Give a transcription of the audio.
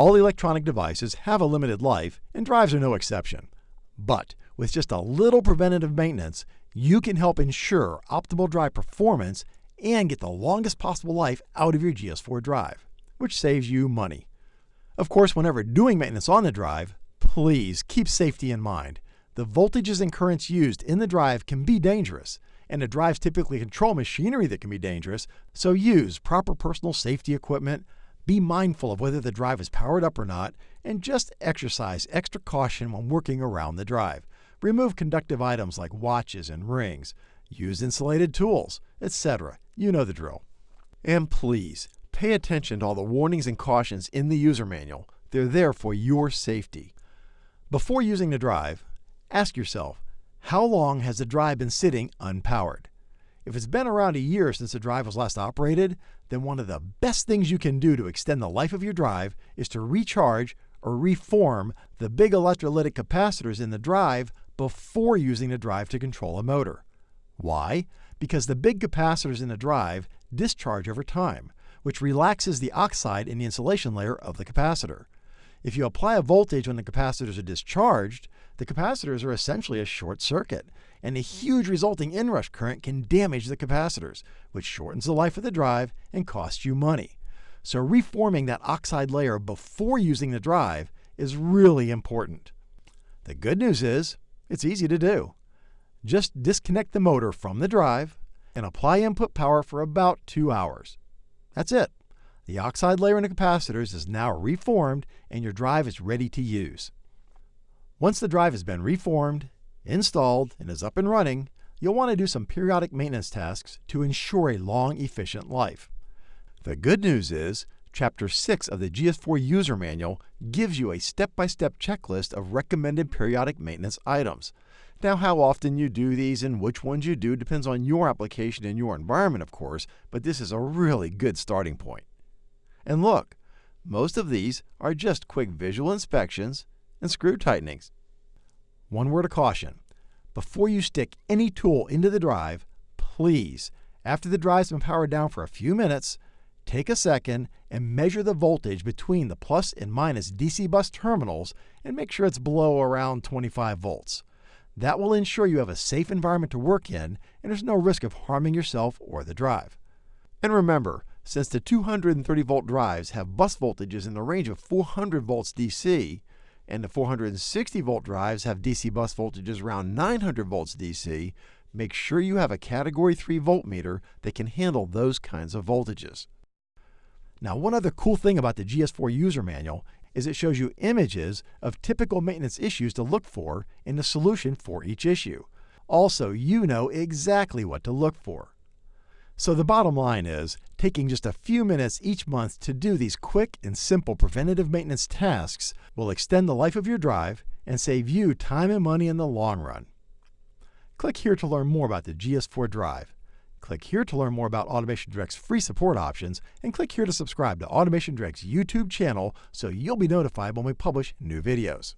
All electronic devices have a limited life, and drives are no exception. But with just a little preventative maintenance, you can help ensure optimal drive performance and get the longest possible life out of your GS4 drive, which saves you money. Of course, whenever doing maintenance on the drive, please keep safety in mind. The voltages and currents used in the drive can be dangerous, and the drives typically control machinery that can be dangerous, so use proper personal safety equipment, be mindful of whether the drive is powered up or not, and just exercise extra caution when working around the drive. Remove conductive items like watches and rings. Use insulated tools, etc. You know the drill. And please, pay attention to all the warnings and cautions in the user manual. They're there for your safety. Before using the drive, ask yourself, how long has the drive been sitting unpowered? If it's been around a year since the drive was last operated, then one of the best things you can do to extend the life of your drive is to recharge or reform the big electrolytic capacitors in the drive before using the drive to control a motor. Why? Because the big capacitors in the drive discharge over time, which relaxes the oxide in the insulation layer of the capacitor. If you apply a voltage when the capacitors are discharged, the capacitors are essentially a short circuit, and a huge resulting inrush current can damage the capacitors, which shortens the life of the drive and costs you money. So reforming that oxide layer before using the drive is really important. The good news is, it's easy to do. Just disconnect the motor from the drive and apply input power for about two hours. That's it. The oxide layer in the capacitors is now reformed and your drive is ready to use. Once the drive has been reformed, installed, and is up and running, you'll want to do some periodic maintenance tasks to ensure a long, efficient life. The good news is, Chapter 6 of the GS4 User Manual gives you a step-by-step checklist of recommended periodic maintenance items. Now, how often you do these and which ones you do depends on your application and your environment, of course, but this is a really good starting point. And look, most of these are just quick visual inspections and screw tightenings. One word of caution. Before you stick any tool into the drive, please, after the drive's been powered down for a few minutes, take a second and measure the voltage between the plus and minus DC bus terminals and make sure it's below around 25 volts. That will ensure you have a safe environment to work in and there's no risk of harming yourself or the drive. And remember, since the 230 volt drives have bus voltages in the range of 400 volts DC, and the 460 volt drives have DC bus voltages around 900 volts DC, make sure you have a category 3 voltmeter that can handle those kinds of voltages. Now, one other cool thing about the GS4 user manual is it shows you images of typical maintenance issues to look for and the solution for each issue. Also, you know exactly what to look for. So the bottom line is, taking just a few minutes each month to do these quick and simple preventative maintenance tasks will extend the life of your drive and save you time and money in the long run. Click here to learn more about the GS4 Drive. Click here to learn more about Automation Direct's free support options, and click here to subscribe to Automation Direct's YouTube channel so you'll be notified when we publish new videos.